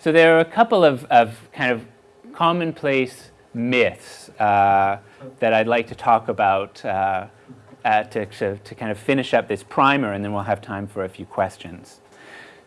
So there are a couple of, of kind of commonplace myths uh, that I'd like to talk about uh, to, to, to kind of finish up this primer and then we'll have time for a few questions.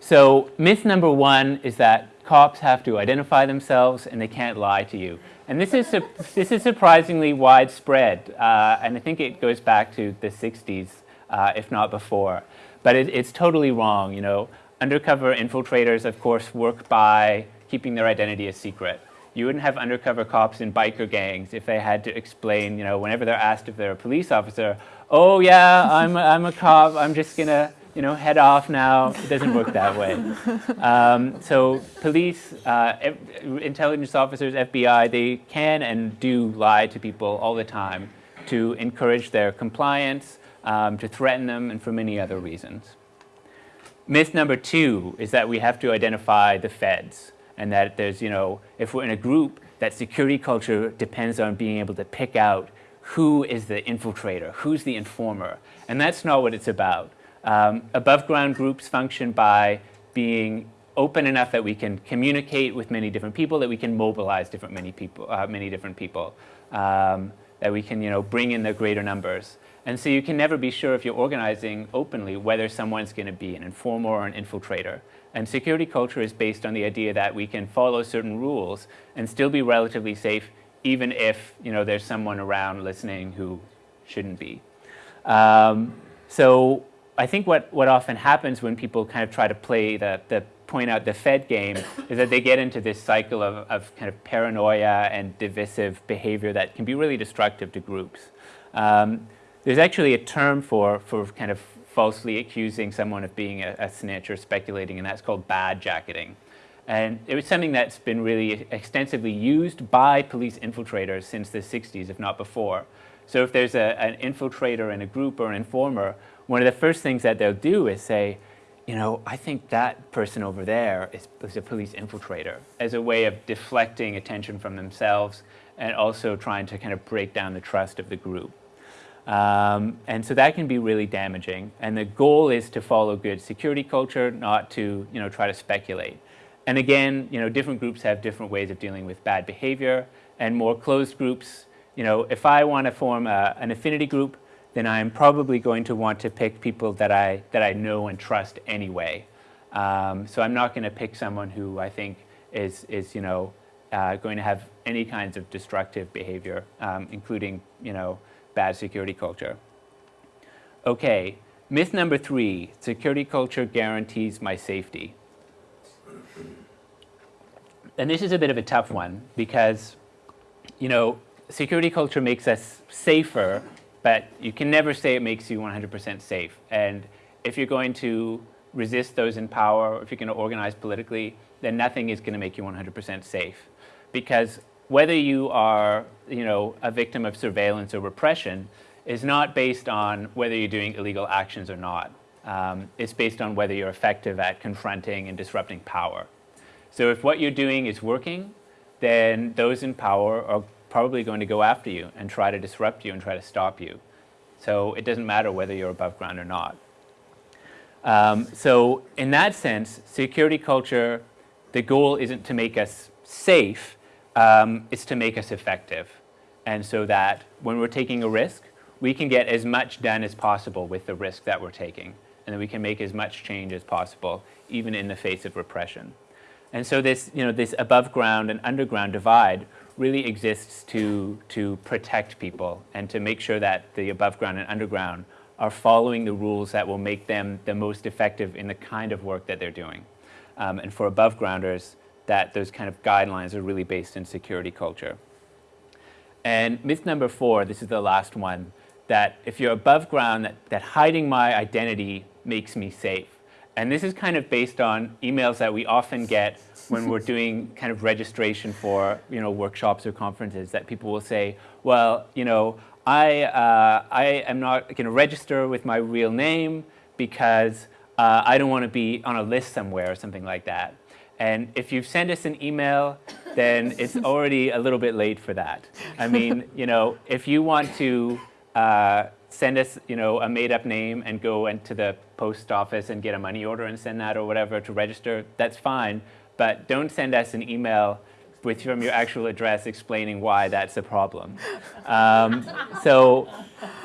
So myth number one is that cops have to identify themselves and they can't lie to you. And this is, this is surprisingly widespread, uh, and I think it goes back to the 60s, uh, if not before. But it, it's totally wrong, you know. Undercover infiltrators, of course, work by keeping their identity a secret. You wouldn't have undercover cops in biker gangs if they had to explain, you know, whenever they're asked if they're a police officer, oh yeah, I'm, I'm a cop, I'm just gonna you know, head off now. It doesn't work that way. Um, so police, uh, intelligence officers, FBI, they can and do lie to people all the time to encourage their compliance, um, to threaten them, and for many other reasons. Myth number two is that we have to identify the feds and that there's, you know, if we're in a group, that security culture depends on being able to pick out who is the infiltrator, who's the informer. And that's not what it's about. Um, above ground groups function by being open enough that we can communicate with many different people, that we can mobilize different many people, uh, many different people, um, that we can you know bring in the greater numbers. And so you can never be sure if you're organizing openly whether someone's going to be an informer or an infiltrator. And security culture is based on the idea that we can follow certain rules and still be relatively safe even if you know there's someone around listening who shouldn't be. Um, so I think what, what often happens when people kind of try to play the, the point out the Fed game is that they get into this cycle of, of kind of paranoia and divisive behavior that can be really destructive to groups. Um, there's actually a term for, for kind of falsely accusing someone of being a, a snitch or speculating, and that's called bad jacketing. And it was something that's been really extensively used by police infiltrators since the 60s, if not before. So if there's a, an infiltrator in a group or an informer, one of the first things that they'll do is say, you know, I think that person over there is, is, a police infiltrator as a way of deflecting attention from themselves and also trying to kind of break down the trust of the group. Um, and so that can be really damaging. And the goal is to follow good security culture, not to, you know, try to speculate. And again, you know, different groups have different ways of dealing with bad behavior and more closed groups. You know, if I want to form a, an affinity group, then I'm probably going to want to pick people that I, that I know and trust anyway. Um, so I'm not going to pick someone who I think is, is you know, uh, going to have any kinds of destructive behavior, um, including, you know, bad security culture. Okay, myth number three, security culture guarantees my safety. And this is a bit of a tough one because, you know, security culture makes us safer but you can never say it makes you 100% safe. And if you're going to resist those in power, or if you're going to organize politically, then nothing is going to make you 100% safe. Because whether you are, you know, a victim of surveillance or repression is not based on whether you're doing illegal actions or not. Um, it's based on whether you're effective at confronting and disrupting power. So if what you're doing is working, then those in power are probably going to go after you and try to disrupt you and try to stop you. So it doesn't matter whether you're above ground or not. Um, so in that sense, security culture, the goal isn't to make us safe, um, it's to make us effective. And so that when we're taking a risk, we can get as much done as possible with the risk that we're taking. And then we can make as much change as possible, even in the face of repression. And so this, you know, this above ground and underground divide really exists to, to protect people and to make sure that the above ground and underground are following the rules that will make them the most effective in the kind of work that they're doing. Um, and for above grounders, that those kind of guidelines are really based in security culture. And myth number four, this is the last one, that if you're above ground, that, that hiding my identity makes me safe. And this is kind of based on emails that we often get when we're doing kind of registration for you know workshops or conferences that people will say, well, you know, I, uh, I am not going to register with my real name because uh, I don't want to be on a list somewhere or something like that. And if you've sent us an email, then it's already a little bit late for that. I mean, you know, if you want to uh, send us, you know, a made-up name and go into the post office and get a money order and send that or whatever to register, that's fine. but don't send us an email with from your actual address explaining why that's a problem. Um, so,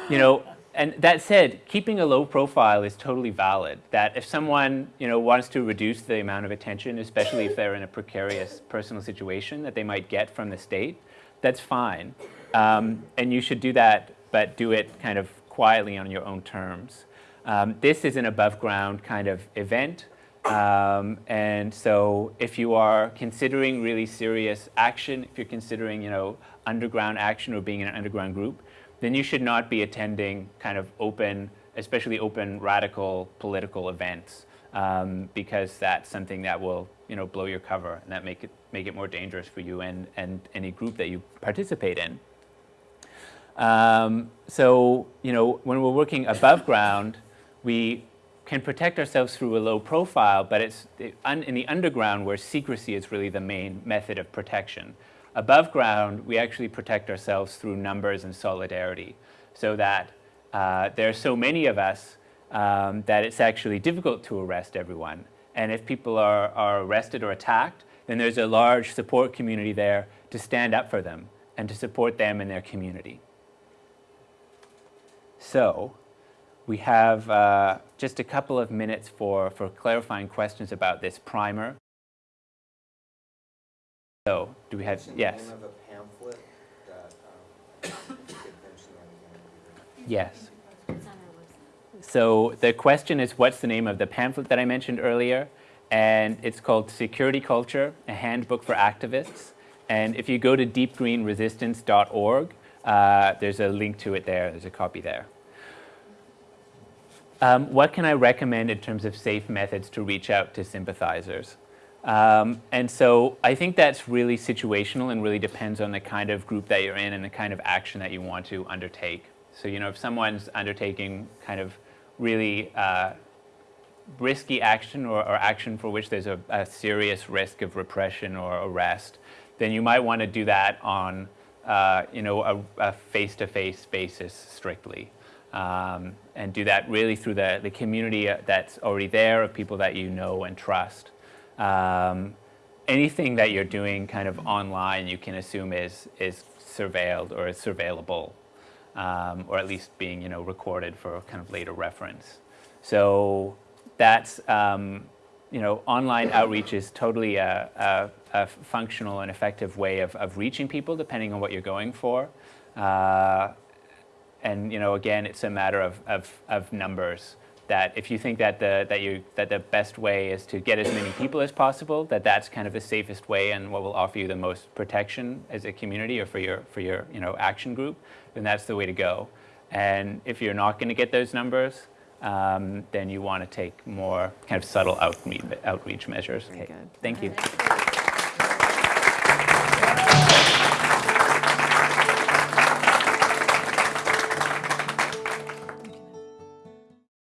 you know, and that said, keeping a low profile is totally valid. That if someone, you know, wants to reduce the amount of attention, especially if they're in a precarious personal situation that they might get from the state, that's fine. Um, and you should do that, but do it kind of quietly on your own terms. Um, this is an above ground kind of event. Um, and so if you are considering really serious action, if you're considering, you know, underground action or being in an underground group, then you should not be attending kind of open, especially open radical political events um, because that's something that will, you know, blow your cover and that make it, make it more dangerous for you and, and any group that you participate in. Um, so, you know, when we're working above ground, we can protect ourselves through a low profile, but it's in the underground where secrecy is really the main method of protection. Above ground, we actually protect ourselves through numbers and solidarity so that uh, there are so many of us um, that it's actually difficult to arrest everyone. And if people are, are arrested or attacked, then there's a large support community there to stand up for them and to support them in their community. So, we have uh, just a couple of minutes for, for clarifying questions about this primer. So, do we have, yes. The name of a pamphlet that, um, you could mention that again. Yes. So the question is, what's the name of the pamphlet that I mentioned earlier? And it's called Security Culture, a Handbook for Activists. And if you go to deepgreenresistance.org, uh, there's a link to it there. There's a copy there. Um, what can I recommend in terms of safe methods to reach out to sympathizers? Um, and so I think that's really situational and really depends on the kind of group that you're in and the kind of action that you want to undertake. So, you know, if someone's undertaking kind of really uh, risky action or, or, action for which there's a, a, serious risk of repression or arrest, then you might want to do that on, uh, you know, a face-to-face -face basis strictly. Um, and do that really through the, the community that's already there of people that you know and trust. Um, anything that you're doing kind of online you can assume is, is surveilled or is surveillable, um, or at least being you know, recorded for kind of later reference. So that's, um, you know, online outreach is totally a, a, a, functional and effective way of, of reaching people depending on what you're going for. Uh, and you know, again, it's a matter of, of, of numbers that if you think that the, that, you, that the best way is to get as many people as possible, that that's kind of the safest way and what will offer you the most protection as a community or for your, for your you know, action group, then that's the way to go. And if you're not going to get those numbers, um, then you want to take more kind of subtle outreach, outreach measures. Good. Thank you.